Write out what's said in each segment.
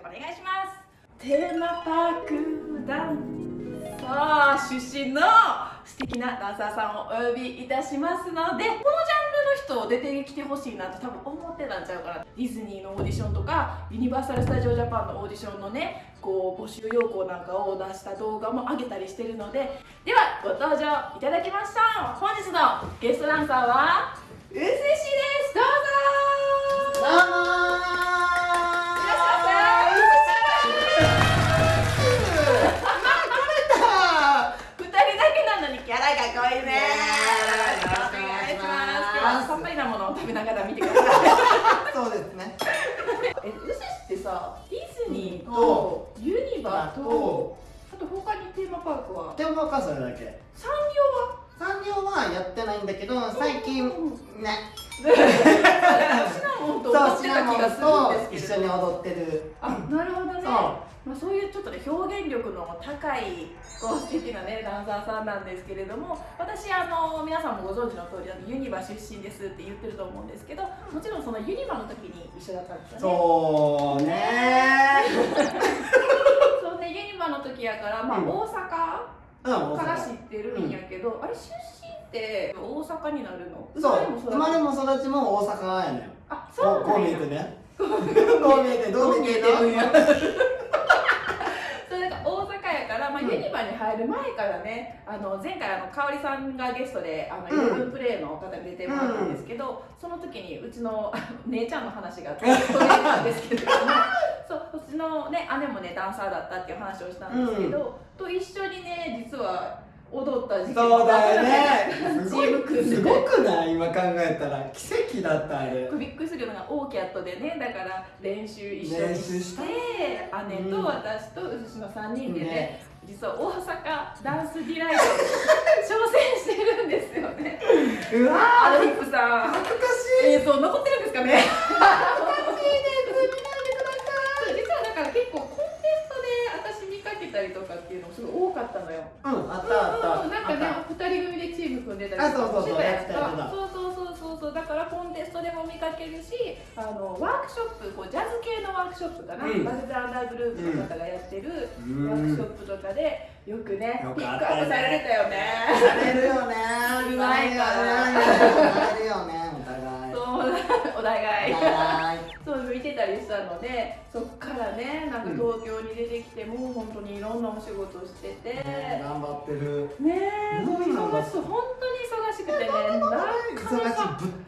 お願いします。テーマパークダンサー出身の素敵なダンサーさんをお呼びいたしますのでこのジャンルの人を出てきてほしいなと多分思ってたんちゃうかな。ディズニーのオーディションとかユニバーサル・スタジオ・ジャパンのオーディションのねこう募集要項なんかを出した動画も上げたりしてるので。ではご登場いただきましょう本日のゲストダンサーはら見てください。そうですね。えうすしってさディズニーとユニバとあと他にテーマパークは？テーマパークはそれだけ。サンリオは？サンリオはやってないんだけど、最近 うんね、シナモンと踊ってた気がするとんです一緒に踊ってる。あなるほどね。そう。まあ、そういうちょっとね表現力の高いこう素敵なねダンサーさんなんですけれども私あの皆さんもご存知の通りあのユニバ出身ですって言ってると思うんですけどもちろんそのユニバの時に一緒だったんですよね。そうね。そうねユニバの時やから、まあ、うん。大阪から知阪。ってるんやけど、あれ出身って大阪になるの？そう、生まれもも？育ちも大阪やねん。あそうこうなんや。見えてね。こう見えて、どう見えてどう見えてに入る前からね、あの前回あの香織さんがゲストであの、うん。イレブンプレイの方に出てもらったんですけど、その時にうちの姉ちゃんの話が 取れたんですけれどもそううちの、ね、姉もねダンサーだったっていう話をしたんですけど、と一緒にね実は踊った時期そうだよね。チーム組んですごくない？今考えたら。奇跡だったあれ。びっくりするようなオーキャットでね。だから練習一緒に練習しして姉と私とうずしの3人でねね実は大阪ダンスディライトに挑戦してるんですよね。うわアルヒップさん。恥ずかしい。映像残ってるんですかね？実はだから結構コンテストで私見かけたりとかっていうのもすごい多かったのよ。うん、あったあった。うんなんかね二人組でチーム組んでたりあそうそうそうしてたやんやってたやってた。そうそうそうそうそうだからコンテストでも見かけるしあのワークショップこうジャズ系のワークショップかな、うん。バルザーダーグループの方がやってるワークショップとかでよくねよピックアップされてたよね。されるよね。うまいからされるよね、お互い。そうお互い。はそう見てたりしたのでそっからねなんか東京に出てきてもう本当にいろんなお仕事してて、頑張ってる。ねえ、もううん忙しそう、本当に忙しくてね、なかなか忙しいぶ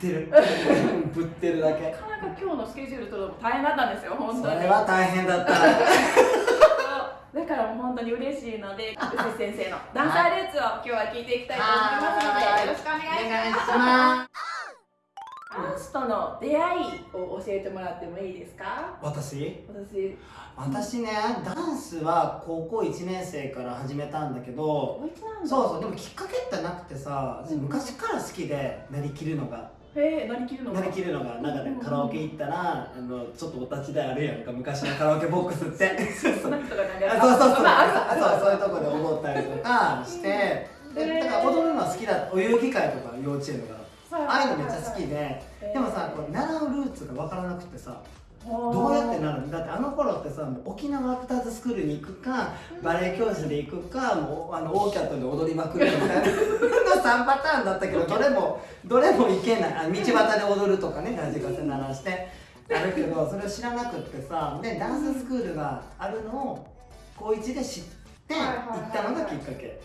ってる。ぶってるだけ。なかなか今日のスケジュール取るのも大変だったんですよ、本当に。それは大変だった。だからもう本当に嬉しいので、うす先生のダンサールーツを今日は聞いていきたいと思いますのはいで、よろしくお願いします。ダンスとの出会いを教えてもらってもいいですか？私？私、私ね、ダンスは高校1年生から始めたんだけど、そうそう、でもきっかけってなくてさ、昔から好きで、なりきるのが。へえ、何着るのなりきるのが、なんかね、カラオケ行ったら、あの、ちょっとお立ち台あるやんか、昔のカラオケボックスって。そんな人がなんかあそうそうそう、そうそういうとこで踊ったりとかして、でだから踊るのは好きだお遊戯会とか幼稚園とか。ああいうのめっちゃ好きで。でもさこう習うルーツが分からなくてさどうやってなるの？だってあの頃ってさ沖縄アクターズスクールに行くかバレエ教室で行くかもうあのオーキャットで踊りまくるみたいなの3パターンだったけどどれもどれもいけない。あ道端で踊るとかねラジカセ鳴らして。あるけどそれを知らなくってさでダンススクールがあるのを高1で知って行ったのがきっかけ。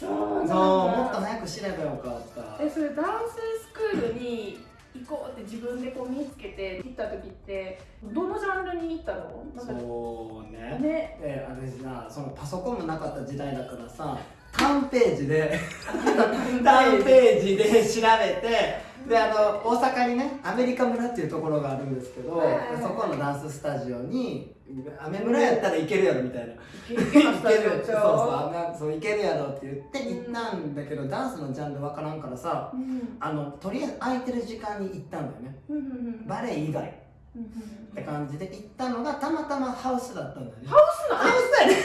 そうなんだ。そうもっと早く知ればよかった。えそれダンススクールに行こうって自分でこう見つけて行った時ってどのジャンルに行ったの？そうね。ね。で私なそのパソコンもなかった時代だからさターンページでターンページで調べてであの大阪にねアメリカ村っていうところがあるんですけど、そこのダンススタジオにアメ村やったらいけるやろみたいな。イケイケのスタジオそうそうそういけるやろって言って行ったんだけど、ダンスのジャンルわからんからさううん。あのとりあえず空いてる時間に行ったんだよね。うんうんうん。バレエ以外。っうんうん。て感じで行ったのがたまたまハウスだったんだよね。ハウスなハウスだよね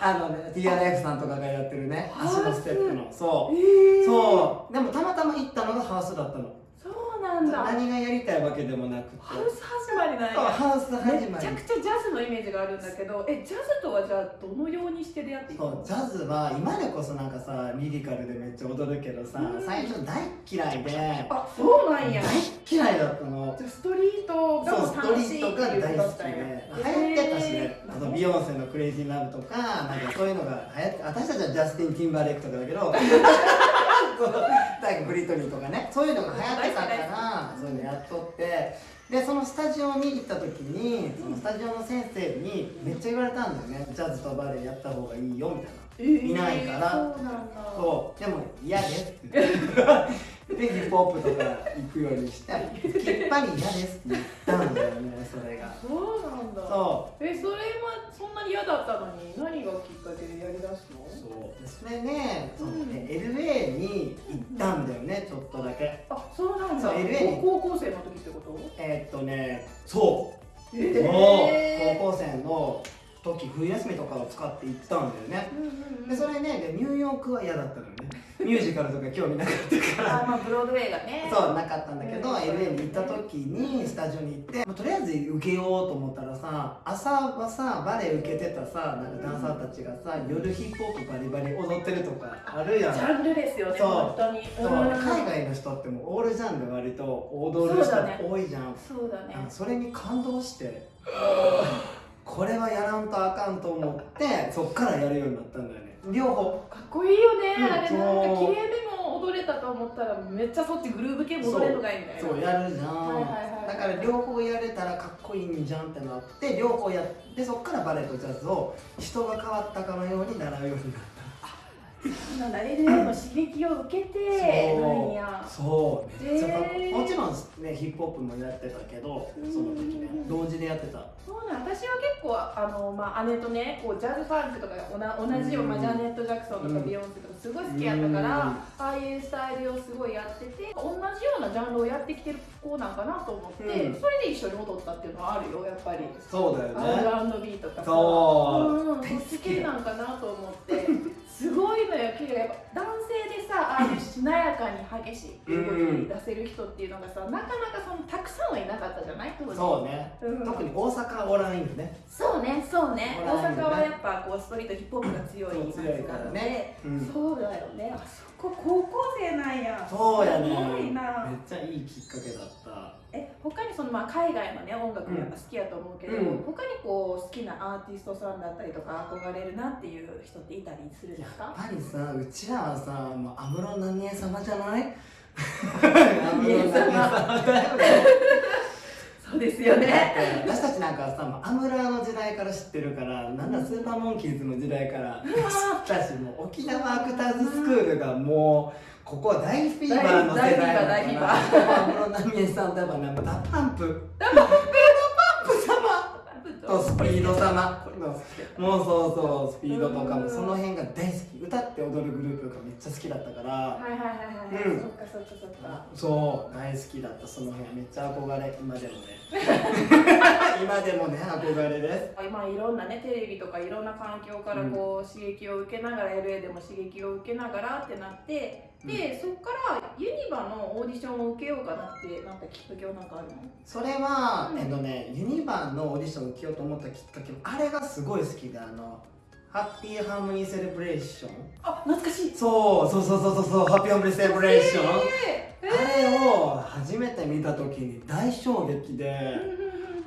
あのね TRF さんとかがやってるね足のステップの。そう。えー、そう。でもたまたま行ったのがハウスだったの。そうなんだ。何がやりたいわけでもなくて。ハウス始まりなんや。ハウス始まり。めちゃくちゃジャズのイメージがあるんだけどえジャズとはじゃあどのようにして出会っていくの？そうジャズは今でこそなんかさリリカルでめっちゃ踊るけどさうん。最初大嫌いであそうなんや。大嫌いだったの。じゃあストリートがそうストリートが大好きで楽しいっていうことだったビヨンセの「クレイジーラブ」とかなんかそういうのが流行って私たちはジャスティン・ティンバーレイクとかだけどそうなんかブリトニーとかねそういうのが流行ってたからそういうのやっとってでそのスタジオに行った時にそのスタジオの先生にめっちゃ言われたんだよね。ジャズとバレエやった方がいいよみたいな。えーいないから。そうでも嫌ですって。言ってでヒップホップとか行くようにしてきっぱり嫌ですって言ったんだよねそれがそう。えそれはそんなに嫌だったのに？何がきっかけでやりだすの？うそう。でそれねそのうんね LA に行ったんだよねちょっとだけ。あそうなんだ。そう LA に。高校生の時ってこと？えーっとねそう。えそう。高校生の時冬休みとかを使って行ったんだよね。うんうんうん。でそれねでニューヨークは嫌だったのよね。ミュージカルとか興味なかったから。あまあブロードウェイがね。そうなかったんだけど、うん LA に行った時にスタジオに行って、まあとりあえず受けようと思ったらさ朝はさバレエ受けてたさなんかダンサーたちがさ夜ヒップホップバリバリ踊ってるとかあるやん。ジャンルですよねそう。本当に。そう。うん。海外の人ってもうオールジャンル割と踊る人多いじゃんそうだねあそれに感動してこれはやらんとあかんと思ってそっからやるようになったんだよね。両方。かっこいいよね、うんあれ。なんか綺麗でも踊れたと思ったらめっちゃそっちグルーヴ系戻れるのがいいみたいなそうやるじゃん、はいはいはい。だから両方やれたらかっこいいんじゃんってなって両方やってそっからバレエとジャズを人が変わったかのように習うようになったなんだ LA の刺激を受けてなんや。そうめっちゃかっこへー。もちろんねヒップホップもやってたけどその時ねうん同時でやってた。そうなん私は結構あの、まあ、姉とねこうジャズファンクとかおな同じよ、うん。まあ、ジャネット・ジャクソンとかうん。ビヨンセとかすごい好きやったから、ああいうスタイルをすごいやってて同じようなジャンルをやってきてる子なんかなと思って、うん。それで一緒に踊ったっていうのはあるよやっぱり。そうだよね。R&B とかさ。そう。うん、そっち系なんかなと思ってすごいのよ綺麗やっぱ男性でさああいうしなやかに激しいっていう動き出せる人っていうのがさ、なかなかそのたくさんはいなかったじゃない当時。そうね。うん。特に大阪おらんよね。そうねそうね。大ほら阪はやっぱこうストリートヒップホップが強い強いからね。うん。そうだよね。あそこ高校生なんや。そうやねすごいな。めっちゃいいきっかけだった。え他にそのまあ海外のね音楽もやっぱ好きやと思うけど、うん。他にこう好きなアーティストさんだったりとか憧れるなっていう人っていたりするんでやっすかぱりさうちらはさもう安室奈美恵様じゃない？安室奈美恵様。だよねそうですよね。私たちなんかはさアムラーの時代から知ってるからなんだスーパーモンキーズの時代から知ったしもう沖縄アクターズスクールがもうここは大フィーバーの世代だから大フィーバー安室奈美恵さんとやっぱね DA PUMP DA PUMP 様。とスピード様。もうそうそうスピードとかもその辺が大好き。歌って踊るグループがめっちゃ好きだったから。はいはいはいはい、うん。そっかそっかそっか。そう大好きだった。その辺めっちゃ憧れ。今でもね。今でもね憧れです。今いろんなねテレビとかいろんな環境からこう、刺激を受けながら LA でも刺激を受けながらってなってで、そこからユニバのオーディションを受けようかなってなったきっかけは何かあるの？それは、うん。えっとねユニバーのオーディションを受けようと思ったきっかけあれがすごい好きであのハッピーハーモニーセレブレーションあ懐かしい。そうそうそうそうそうそうハッピーハーモニーセレブレーション、えー。あれを初めて見た時に大衝撃で、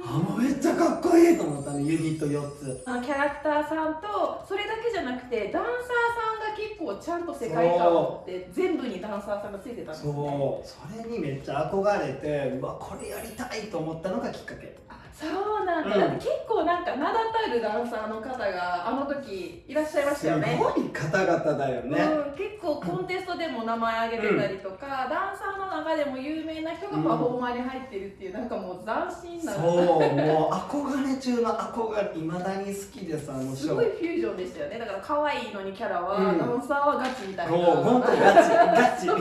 あもうめっちゃかっこいいと思ったのユニット4つ。あのキャラクターさんとそれだけじゃなくてダンサーさんが結構ちゃんと世界観って全部にダンサーさんがついてたんですね。そう。それにめっちゃ憧れてうわこれやりたいと思ったのがきっかけ。あそうなんだ、うん。だ結構なんか名だたるダンサーの方があの時いらっしゃいましたよね。すごい方々だよね、うん、結構コンテストでも名前挙げてたりとか、ダンサーの中でも有名な人がパフォーマーに入ってるっていう、なんかもう斬新な。そうもう憧れ中の憧れいまだに好きでさあのショー。すごいフュージョンでしたよね。だから可愛いのにキャラは、うんダンサーはガチみたいな。もう本当ガチガチ。そう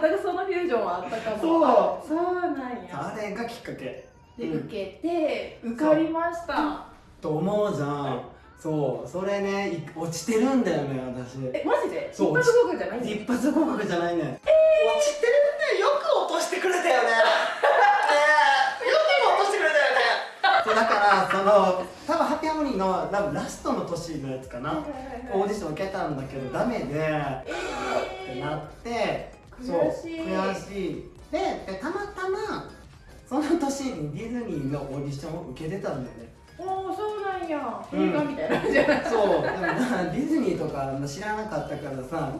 だからそのフュージョンはあったかも。そう。そうなんや。あれがきっかけ。で、うん受けて受かりました。と思うじゃん。そう。それねい落ちてるんだよね私。えマジで？そう一発合格じゃない一発合格じゃないね。落ちてるねよく落としてくれたよねだからその多分ハッピーハーモニーの多分ラストの年のやつかな、オーディション受けたんだけどダメで、えー、ってなってそう悔しい。ででたまたまその年にディズニーのオーディションを受けてたんだよね。おおそうなんや。映画みたいなじゃないそう。でもディズニーとか知らなかったからさ、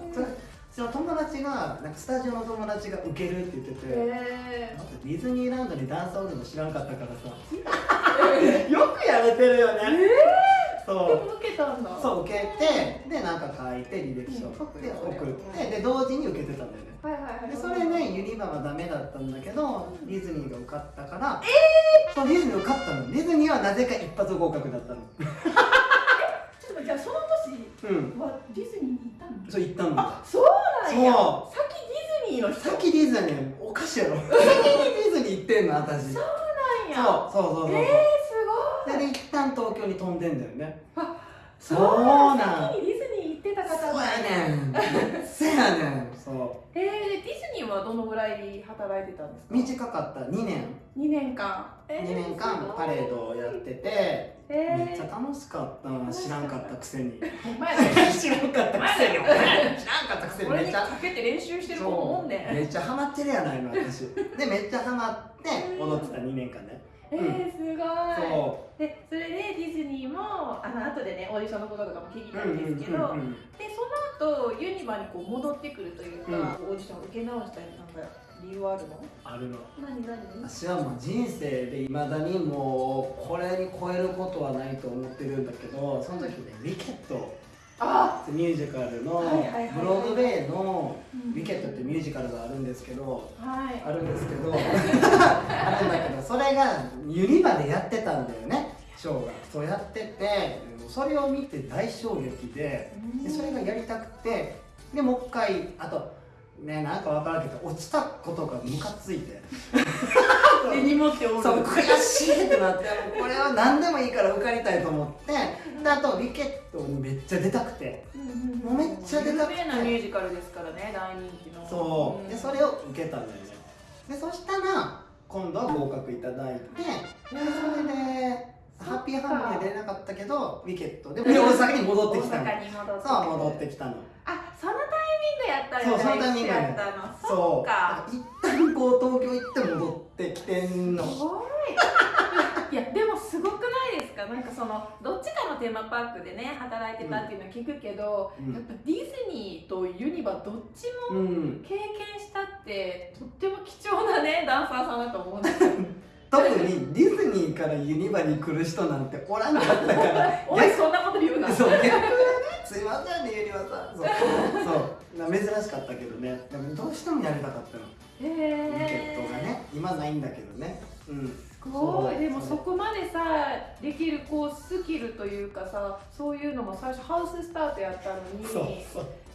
その友達がなんかスタジオの友達が受けるって言ってて、えー、ディズニーランドにダンスおるの知らんかったからさ。よくやれてるよね、えー、そう。受けたんだ。そう受けてでなんか書いて履歴書送って送って。で同時に受けてたんだよね。はいはいはい、でそれねユニバはダメだったんだけどディズニーが受かったからえー、そうディズニー受かったの。ディズニーはなぜか一発合格だったの。ちょっとじゃあその年はディズニーに行ったの、そう行ったんだ。そうなんや。そう。先ディズニーの人？先ディズニーおかしいやろ。先にディズニー行ってんの私。そうなんや。そうそうそうそう。えー、すごい。で一旦東京に飛んでんだよね。あそうなん先にディズニー行ってた方そうやねんそうやねんそうえー、ディズニーはどのぐらい働いてたんですか？短かった。2年。2年間、えー、2年間パレードをやっててえー、めっちゃ楽しかった。知らんかったくせに。知らんかったくせに。知らんかったくせに。めっちゃかけて練習してる子もおんねめっちゃハマってるやないの私。でめっちゃハマって踊ってた2年間ね。えー、すごい。そう。でそれでディズニーもあの後でねオーディションのこととかも聞いたんですけど、うんうんうんうん、でその後ユニバにこう戻ってくるというか、うん、オーディションを受け直したりなんか理由あるの？あるの。何何？私はもう人生でいまだにもうこれに超えることはないと思ってるんだけどその時ねウィケットあ！ミュージカルのブロードウェイの「ウィケット」ってミュージカルがあるんですけど、はい、あるんですけど あるんだけどそれがユニバでやってたんだよねショーがそうやっててそれを見て大衝撃ででそれがやりたくてでもう一回あとねなんか分からんけど落ちたことがムカついて。手に持っておる。そう悔しいってなってこれは何でもいいから受かりたいと思ってであとウィケットにめっちゃ出たくて、もうめっちゃ出たくて。有名なミュージカルですからね大人気の。そう、でそれを受けたんだよね。でそしたら今度は合格いただいてでそれでハッピーハーモニー出れなかったけどウィケット。で大阪に戻ってきたの。そう戻ってきたの。あそのタイミングやったよねそうそのタイミングやったの。そう。か。一旦こう東京行って戻ってきてんの。すごい。いやでもすごくないですか？なんかそのどっちかのテーマパークでね働いてたっていうのは聞くけど、うん、やっぱディズニーとユニバどっちも経験したって、とっても貴重なねダンサーさんだと思うんですよ 特にディズニーからユニバに来る人なんておらんかったから。おいそんなこと言うな。そう逆はねすいませんねユニバさん。そう。そう。珍しかったけどね。でもどうしてもやりたかったの。へえケットがね今ないんだけどね。うん。すごい。でもそこまでさできるこうスキルというかさそういうのも最初ハウススタートやったのに。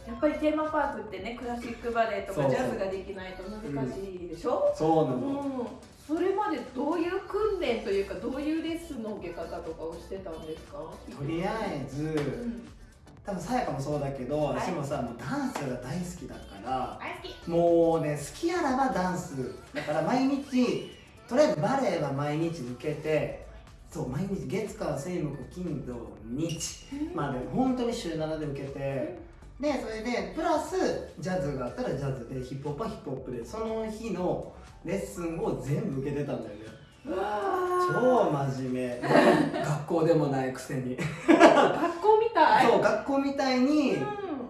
やっぱりテーマパークってねクラシックバレエとかジャズができないと難しいでしょ、うん、そうなの、うんそれまでどういう訓練というかどういうレッスンの受け方とかをしてたんですか？とりあえず、うん、多分さやかもそうだけど、はい、私もさもうダンスが大好きだからもうね好きやらばダンスだから毎日とりあえずバレエは毎日受けてそう毎日月火水木金土日まあでも本当に週7で受けて、でそれでプラスジャズがあったらジャズでヒップホップはヒップホップでその日のレッスンを全部受けてたんだよね。超真面目。学校でもないくせに。学校みたい。そう学校みたいに、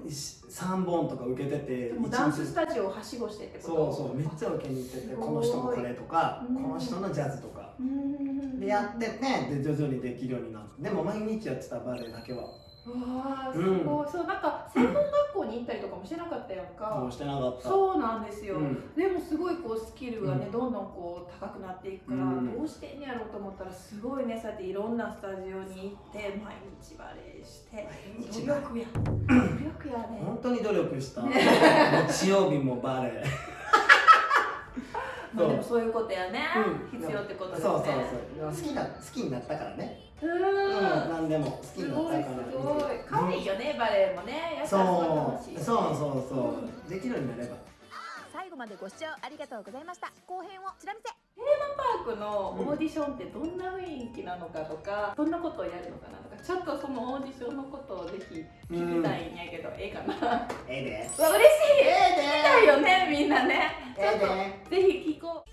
3本とか受けててダンススタジオをはしごしてってこと？そうそうめっちゃ受けに行っててこの人のこれとかこの人のジャズとか。でやっててで徐々にできるようになって。でも毎日やってたバレエだけはわあすごい、うん、そうなんか専門学校に行ったりとかもしてなかったやんか、そうしてなかった。そうなんですよ、うん、でもすごいこうスキルがね、どんどんこう高くなっていくから、どうしてんやろうと思ったらすごいねそうやっていろんなスタジオに行って毎日バレエして努力や努力やね。本当に努力した。日曜日もバレエ まあでもそういうことやね、必要ってことですね。そうそうそう。好きな好きになったからねうん。何でも好きになったからすごい可愛いよね、バレエもね。そう。そうそうそう。できるようになれば最後までご視聴ありがとうございました。後編を。ちら見せ。テーマパークのオーディションってどんな雰囲気なのかとか、どんなことをやるのかなとかちょっとそのオーディションのことをぜひ聞きたいんやけど、ええかな。ええで。うわ嬉しい。ええで。聞きたいよねみんなね。ちょっとええでぜひ聞こう